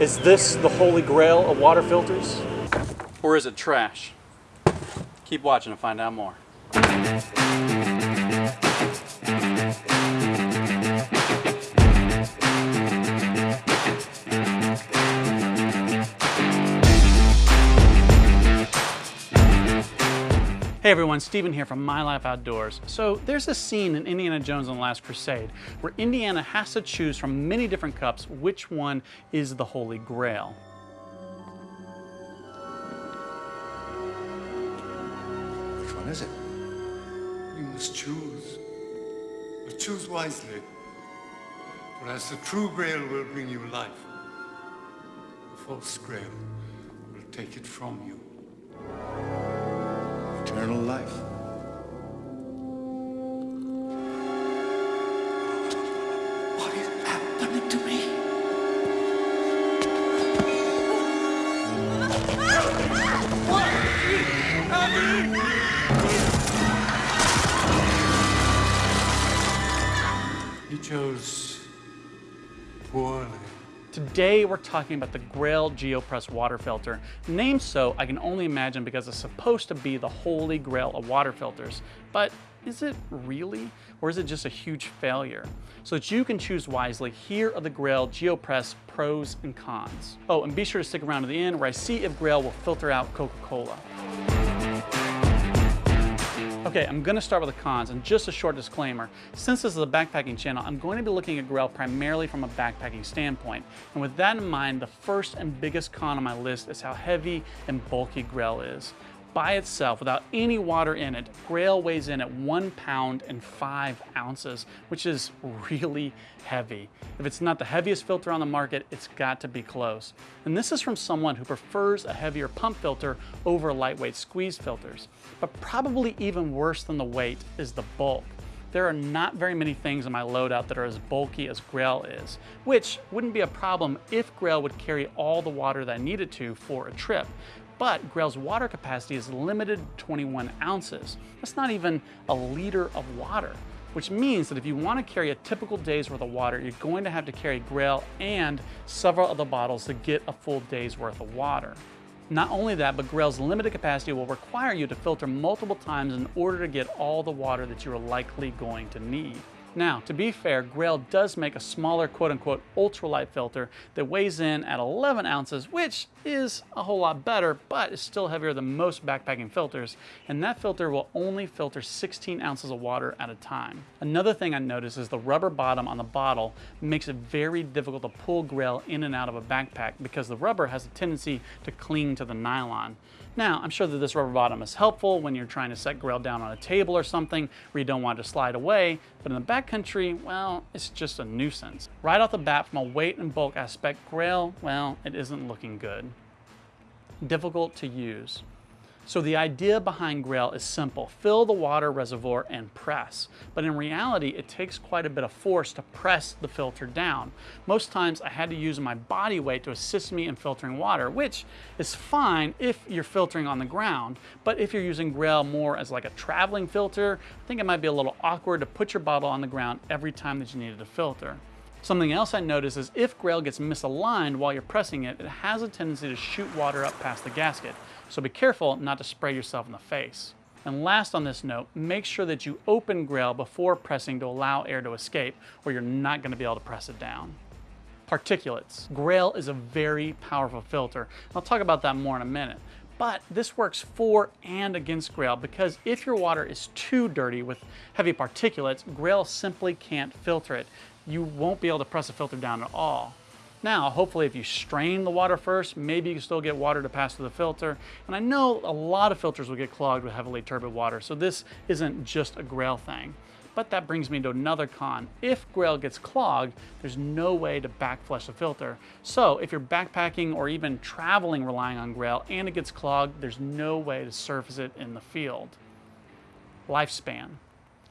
Is this the holy grail of water filters? Or is it trash? Keep watching to find out more. Everyone, Stephen here from My Life Outdoors. So there's a scene in Indiana Jones and the Last Crusade where Indiana has to choose from many different cups which one is the Holy Grail. Which one is it? You must choose. But choose wisely. For as the true grail will bring you life, the false grail will take it from you. Eternal life. What is happening to me? He chose poorly. Today we're talking about the Grail GeoPress water filter. Named so, I can only imagine because it's supposed to be the holy grail of water filters. But is it really? Or is it just a huge failure? So that you can choose wisely, here are the Grail GeoPress pros and cons. Oh, and be sure to stick around to the end where I see if Grail will filter out Coca-Cola. Okay, I'm gonna start with the cons and just a short disclaimer. Since this is a backpacking channel, I'm going to be looking at Grail primarily from a backpacking standpoint. And with that in mind, the first and biggest con on my list is how heavy and bulky Grail is. By itself, without any water in it, Grail weighs in at one pound and five ounces, which is really heavy. If it's not the heaviest filter on the market, it's got to be close. And this is from someone who prefers a heavier pump filter over lightweight squeeze filters. But probably even worse than the weight is the bulk. There are not very many things in my loadout that are as bulky as Grail is, which wouldn't be a problem if Grail would carry all the water that I needed to for a trip but Grail's water capacity is limited to 21 ounces. That's not even a liter of water, which means that if you want to carry a typical day's worth of water, you're going to have to carry Grail and several other bottles to get a full day's worth of water. Not only that, but Grail's limited capacity will require you to filter multiple times in order to get all the water that you're likely going to need. Now, to be fair, Grail does make a smaller quote-unquote ultralight filter that weighs in at 11 ounces, which is a whole lot better, but is still heavier than most backpacking filters, and that filter will only filter 16 ounces of water at a time. Another thing I noticed is the rubber bottom on the bottle makes it very difficult to pull Grail in and out of a backpack because the rubber has a tendency to cling to the nylon. Now, I'm sure that this rubber bottom is helpful when you're trying to set Grail down on a table or something where you don't want it to slide away, but in the backcountry, well, it's just a nuisance. Right off the bat, from a weight and bulk aspect, Grail, well, it isn't looking good. Difficult to use. So the idea behind Grail is simple. Fill the water reservoir and press. But in reality, it takes quite a bit of force to press the filter down. Most times I had to use my body weight to assist me in filtering water, which is fine if you're filtering on the ground. But if you're using Grail more as like a traveling filter, I think it might be a little awkward to put your bottle on the ground every time that you needed to filter. Something else I noticed is if Grail gets misaligned while you're pressing it, it has a tendency to shoot water up past the gasket. So be careful not to spray yourself in the face. And last on this note, make sure that you open Grail before pressing to allow air to escape or you're not gonna be able to press it down. Particulates. Grail is a very powerful filter. I'll talk about that more in a minute. But this works for and against Grail because if your water is too dirty with heavy particulates, Grail simply can't filter it you won't be able to press the filter down at all. Now, hopefully if you strain the water first, maybe you can still get water to pass through the filter. And I know a lot of filters will get clogged with heavily turbid water, so this isn't just a Grail thing. But that brings me to another con. If Grail gets clogged, there's no way to backflush the filter. So if you're backpacking or even traveling relying on Grail and it gets clogged, there's no way to surface it in the field. Lifespan.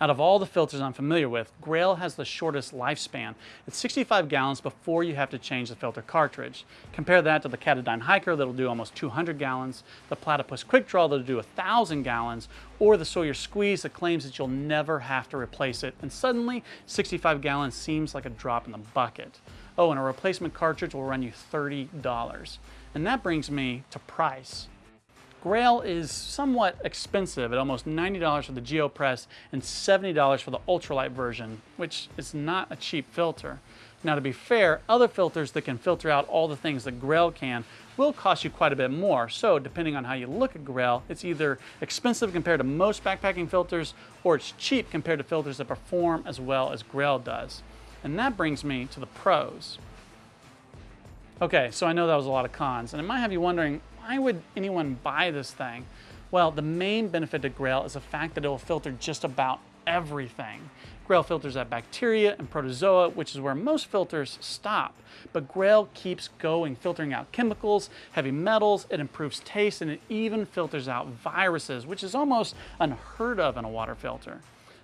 Out of all the filters I'm familiar with, Grail has the shortest lifespan. It's 65 gallons before you have to change the filter cartridge. Compare that to the Katadyn Hiker that'll do almost 200 gallons, the Platypus Quick Draw that'll do 1,000 gallons, or the Sawyer Squeeze that claims that you'll never have to replace it. And suddenly, 65 gallons seems like a drop in the bucket. Oh, and a replacement cartridge will run you $30. And that brings me to price. Grail is somewhat expensive at almost $90 for the GeoPress and $70 for the ultralight version, which is not a cheap filter. Now to be fair, other filters that can filter out all the things that Grail can will cost you quite a bit more. So depending on how you look at Grail, it's either expensive compared to most backpacking filters or it's cheap compared to filters that perform as well as Grail does. And that brings me to the pros. Okay, so I know that was a lot of cons, and it might have you wondering, why would anyone buy this thing? Well, the main benefit to Grail is the fact that it will filter just about everything. Grail filters out bacteria and protozoa, which is where most filters stop. But Grail keeps going, filtering out chemicals, heavy metals, it improves taste, and it even filters out viruses, which is almost unheard of in a water filter.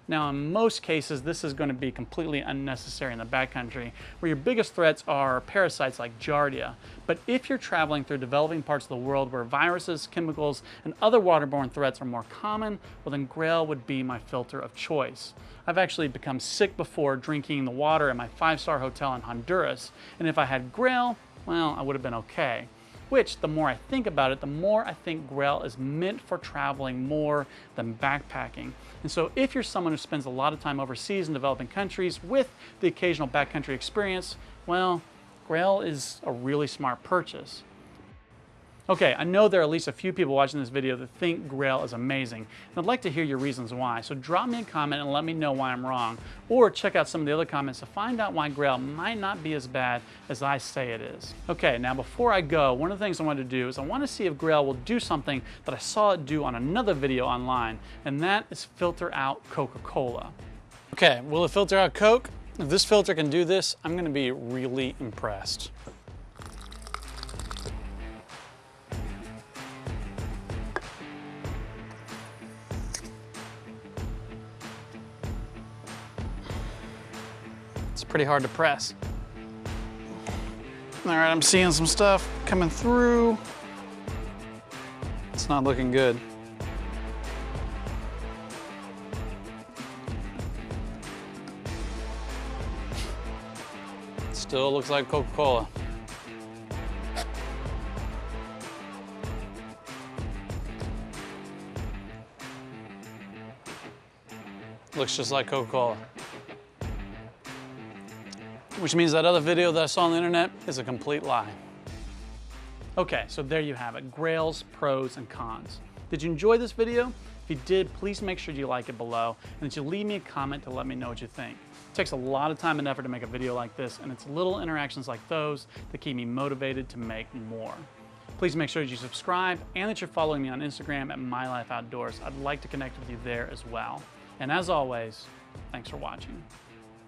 Now, in most cases, this is going to be completely unnecessary in the backcountry, where your biggest threats are parasites like Giardia. But if you're traveling through developing parts of the world where viruses, chemicals, and other waterborne threats are more common, well then Grail would be my filter of choice. I've actually become sick before drinking the water at my five-star hotel in Honduras, and if I had Grail, well, I would have been okay which the more I think about it, the more I think Grail is meant for traveling more than backpacking. And so if you're someone who spends a lot of time overseas in developing countries with the occasional backcountry experience, well, Grail is a really smart purchase. Okay, I know there are at least a few people watching this video that think Grail is amazing, and I'd like to hear your reasons why. So drop me a comment and let me know why I'm wrong, or check out some of the other comments to find out why Grail might not be as bad as I say it is. Okay, now before I go, one of the things I want to do is I want to see if Grail will do something that I saw it do on another video online, and that is filter out Coca-Cola. Okay, will it filter out Coke? If this filter can do this, I'm gonna be really impressed. It's pretty hard to press. All right, I'm seeing some stuff coming through. It's not looking good. Still looks like Coca-Cola. Looks just like Coca-Cola. Which means that other video that I saw on the internet is a complete lie. Okay, so there you have it, Grail's pros and cons. Did you enjoy this video? If you did, please make sure you like it below and that you leave me a comment to let me know what you think. It takes a lot of time and effort to make a video like this, and it's little interactions like those that keep me motivated to make more. Please make sure that you subscribe and that you're following me on Instagram at My Life Outdoors. I'd like to connect with you there as well. And as always, thanks for watching.